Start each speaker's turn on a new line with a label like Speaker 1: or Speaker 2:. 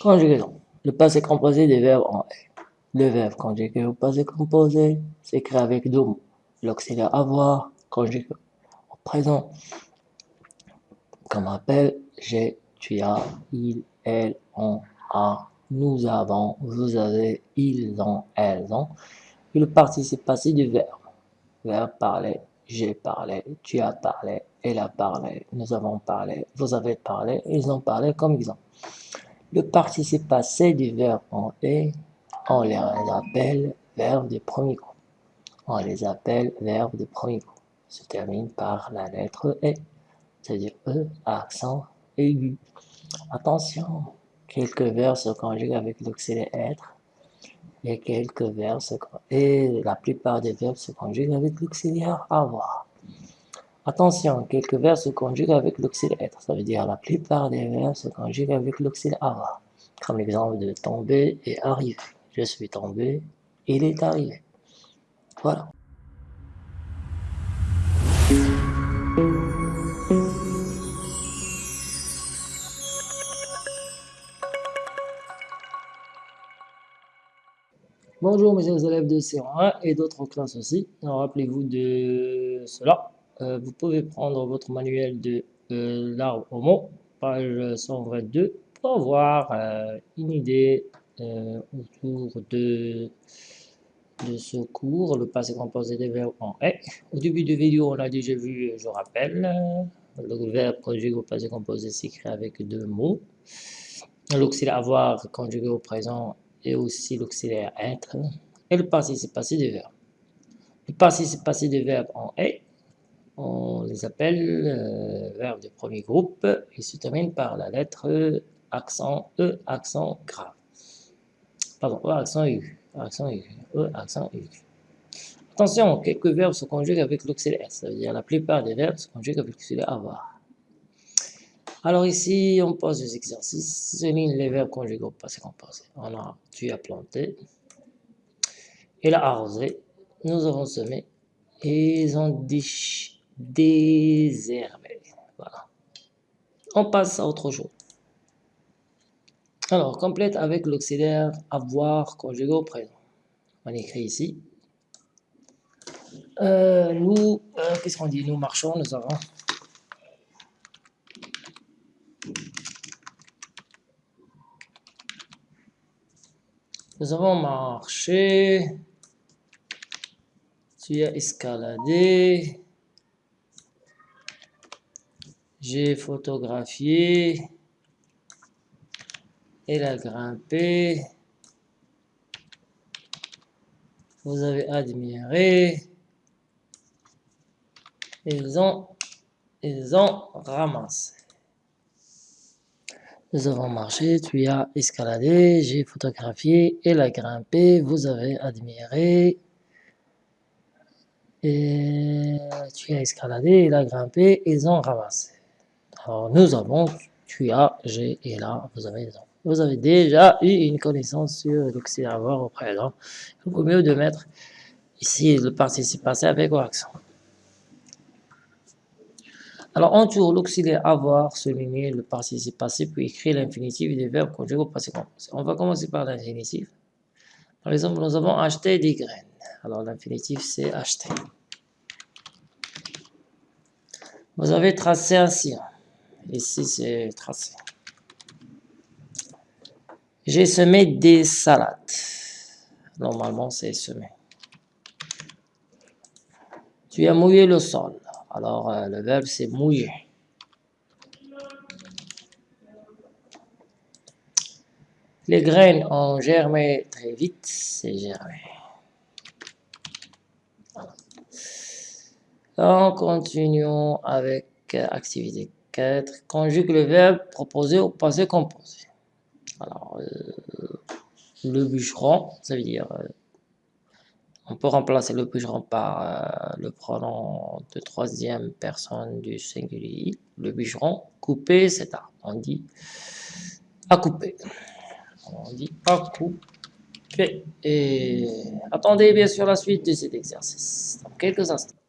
Speaker 1: Conjugaison. Le passé composé des verbes en est. Le verbe conjugué au passé composé s'écrit avec deux mots. L'auxiliaire avoir conjugué au présent. Comme rappel, j'ai, tu as, il, elle, on, a, nous avons, vous avez, ils ont, elles ont. Et le participe passé du verbe. Verbe parler, j'ai parlé, tu as parlé, elle a parlé, nous avons parlé, vous avez parlé, ils ont parlé comme ils ont. Le participe passé du verbe en est, on les appelle verbe de premier groupe. On les appelle verbe de premier groupe. Se termine par la lettre E, c'est-à-dire E, accent aigu. Attention, quelques verbes se conjuguent avec l'auxiliaire être et quelques verbes et la plupart des verbes se conjuguent avec l'auxiliaire avoir. Attention, quelques verbes se conjuguent avec l'auxiliaire être. Ça veut dire la plupart des verbes se conjuguent avec l'auxiliaire avoir. Comme l'exemple de tomber et arriver. Je suis tombé, il est arrivé. Voilà. Bonjour mes élèves de C1 et d'autres classes aussi. Rappelez-vous de cela. Euh, vous pouvez prendre votre manuel de euh, l'arbre au page 122, pour avoir euh, une idée autour de, ce cours, le passé composé des verbes en « est ». Au début de vidéo, on a déjà vu, je rappelle, le verbe conjugué au passé composé s'écrit avec deux mots. L'auxiliaire avoir conjugué au présent et aussi l'auxiliaire être et le participe passé des verbes. Le participe passé des verbes en « est », on les appelle euh, verbes de premier groupe et se terminent par la lettre accent E, accent grave. Pardon, E, accent aigu. Accent aigu. E, accent aigu. Attention, quelques verbes se conjuguent avec l'auxiliaire, ça veut dire la plupart des verbes se conjuguent avec l'auxiliaire avoir. Alors ici, on pose des exercices, souligne les verbes conjugués au passé composé. On a tu as planté, il a arrosé, nous avons semé, et ils ont désherbé. Voilà. On passe à autre chose. Alors, complète avec l'auxiliaire avoir conjugué au présent. On écrit ici. Euh, nous, euh, qu'est-ce qu'on dit? Nous marchons, nous avons Nous avons marché. Tu as escaladé. J'ai photographié. Elle a grimpé. Vous avez admiré. Ils ont, ils ont ramassé. Nous avons marché, tu as escaladé, j'ai photographié, elle a grimpé, vous avez admiré. Et tu as escaladé, elle a grimpé, ils ont ramassé. Alors nous avons, tu as, j'ai et là, vous avez Vous avez déjà eu une connaissance sur l'auxiliaire avoir au présent. Il vaut mieux de mettre ici le participe passé avec l'accent. Alors, on tourne l'auxiliaire avoir, souligner le participe passé, puis écrire l'infinitif des verbes conjugués au passé composé. On va commencer par l'infinitif. Par exemple, nous avons acheté des graines. Alors, l'infinitif, c'est acheter. Vous avez tracé un sillon. Ici, c'est tracé. J'ai semé des salades. Normalement, c'est semé. Tu as mouillé le sol. Alors, euh, le verbe, c'est mouiller. Les graines ont germé très vite, c'est germé. Donc, continuons avec euh, activité 4. Conjugue le verbe proposé au passé composé. Alors, euh, le bûcheron, ça veut dire on peut remplacer le bûcheron par euh, le pronom de troisième personne du singulier. Le bûcheron, couper cet arbre. On dit à couper. On dit à couper. Et attendez bien sûr la suite de cet exercice dans quelques instants.